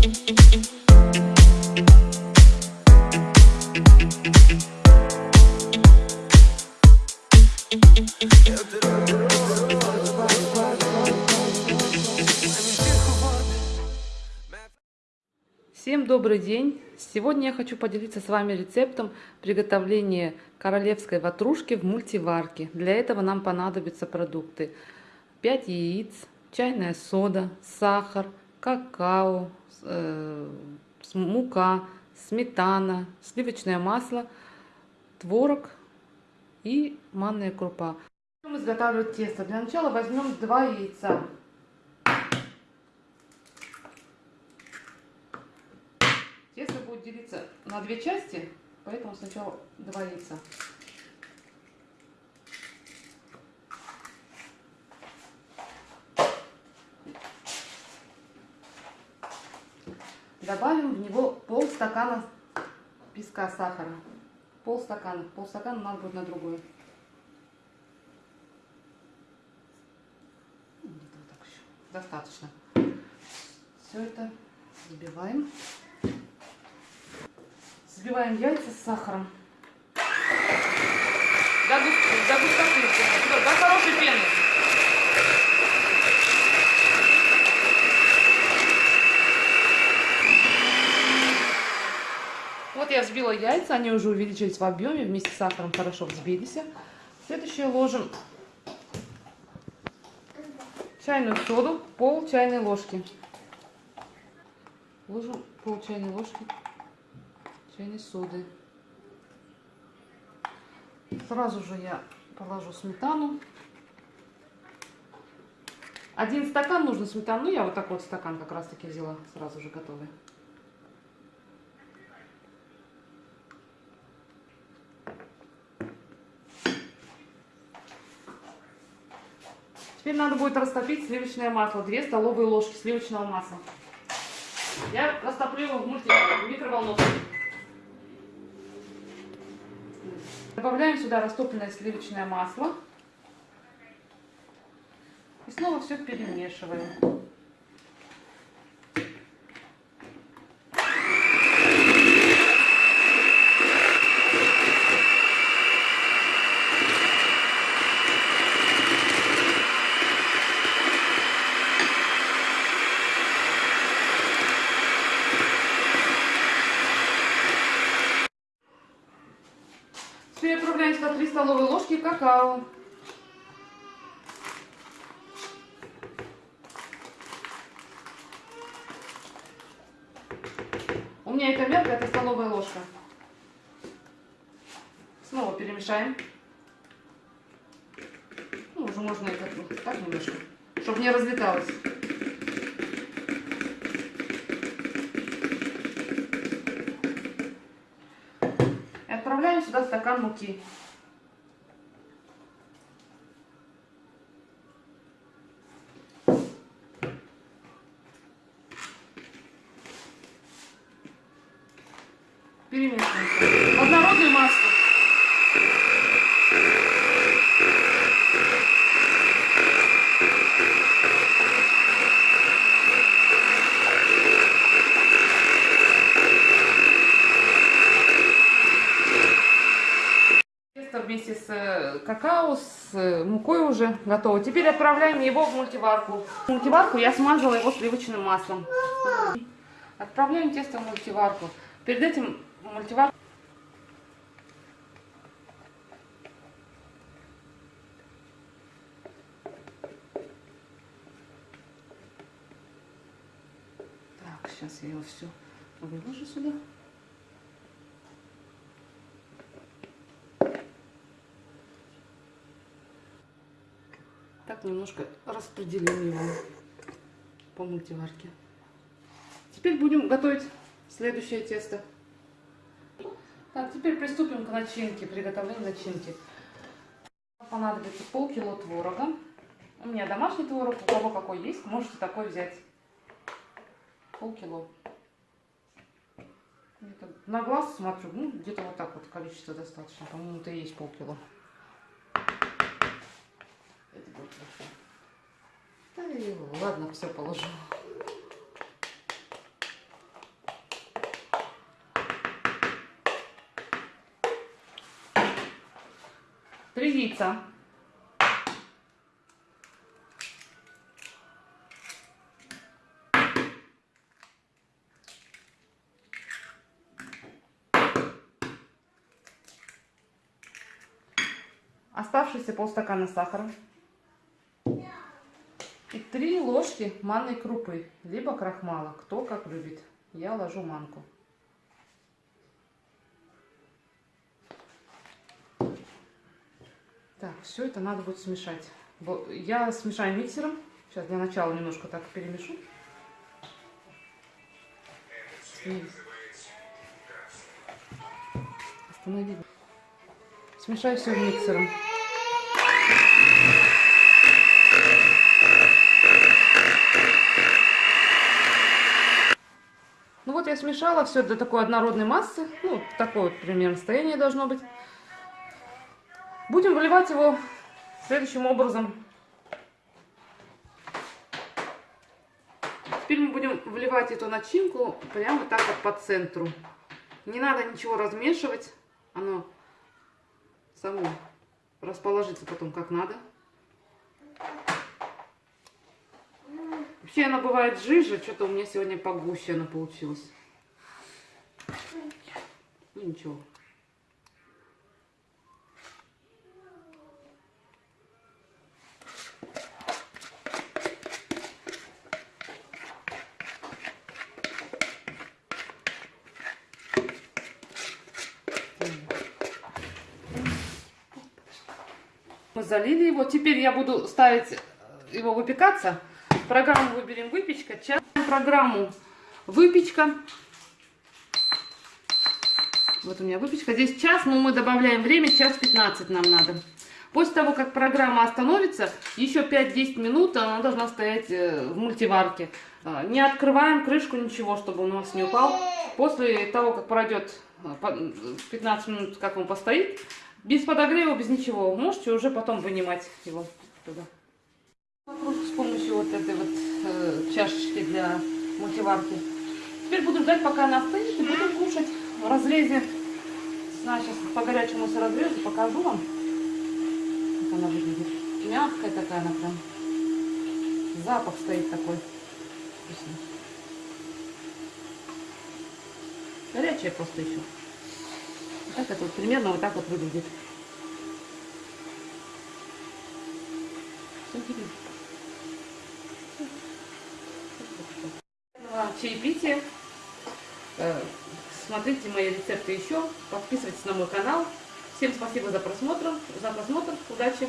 Всем добрый день! Сегодня я хочу поделиться с вами рецептом приготовления королевской ватрушки в мультиварке. Для этого нам понадобятся продукты 5 яиц, чайная сода, сахар, какао, э, мука, сметана, сливочное масло, творог и манная крупа. Будем изготавливать тесто. Для начала возьмем 2 яйца. Тесто будет делиться на две части, поэтому сначала два яйца. Добавим в него полстакана песка сахара. Полстакана. Полстакана надо будет на другой. Еще. Достаточно. Все это взбиваем. Взбиваем яйца с сахаром. До, до густоты, до хорошей пены. Вот я взбила яйца, они уже увеличились в объеме, вместе с сахаром хорошо взбились. Следующее ложим чайную соду, пол чайной ложки. Ложим пол чайной ложки чайной соды. Сразу же я положу сметану. Один стакан нужно сметану. Ну, я вот такой вот стакан как раз таки взяла, сразу же готовый. Теперь надо будет растопить сливочное масло. 2 столовые ложки сливочного масла. Я растоплю его в, в микроволновке. Добавляем сюда растопленное сливочное масло. И снова все перемешиваем. Сюда 3 столовые ложки какао. У меня это мелко, это столовая ложка. Снова перемешаем. Ну, уже можно это так немножко, чтобы не разлеталось. Добавляем сюда стакан муки. Перемешиваем. Однородную массу. Вместе с э, какао, с э, мукой уже готово. Теперь отправляем его в мультиварку. В мультиварку я смазала его сливочным маслом. Отправляем тесто в мультиварку. Перед этим мультиварку Так, сейчас я его все выложу сюда. Так, немножко распределим его по мультиварке. Теперь будем готовить следующее тесто. Так, теперь приступим к начинке, приготовлению начинки. Понадобится полкило творога. У меня домашний творог, у кого какой есть, можете такой взять. Полкило. На глаз смотрю, ну где-то вот так вот количество достаточно. По-моему, это и есть полкило. Это будет хорошо. Да ладно, все положу. Три яйца. Оставшиеся полстакана сахара. И три ложки манной крупы, либо крахмала, кто как любит. Я ложу манку. Так, все это надо будет смешать. Я смешаю миксером. Сейчас для начала немножко так перемешу. Останови. Смешаю все миксером. Я смешала все до такой однородной массы. Ну, такое вот примерно состояние должно быть. Будем выливать его следующим образом. Теперь мы будем вливать эту начинку прямо так вот по центру. Не надо ничего размешивать. Оно само расположится потом как надо. Вообще она бывает жиже, что-то у меня сегодня погуще она получилась. Ну ничего. Мы залили его. Теперь я буду ставить его выпекаться. Программу выберем выпечка. Час. Программу выпечка. Вот у меня выпечка. Здесь час, но мы добавляем время. Час 15 нам надо. После того, как программа остановится, еще 5-10 минут она должна стоять э, в мультиварке. А, не открываем крышку, ничего, чтобы он у нас не упал. После того, как пройдет 15 э, минут, как он постоит, без подогрева, без ничего. Можете уже потом вынимать его туда. С помощью вот этой вот э, чашечки для мультиварки. Теперь буду ждать, пока она остынет, и буду кушать в разрезе. Сейчас по горячему с разрезу покажу вам, как она выглядит. Мягкая такая она прям. Запах стоит такой. Вкусный. Горячая просто еще. Так это вот примерно вот так вот выглядит. Чаепитие. Смотрите мои рецепты еще. Подписывайтесь на мой канал. Всем спасибо за просмотр. За просмотр. Удачи!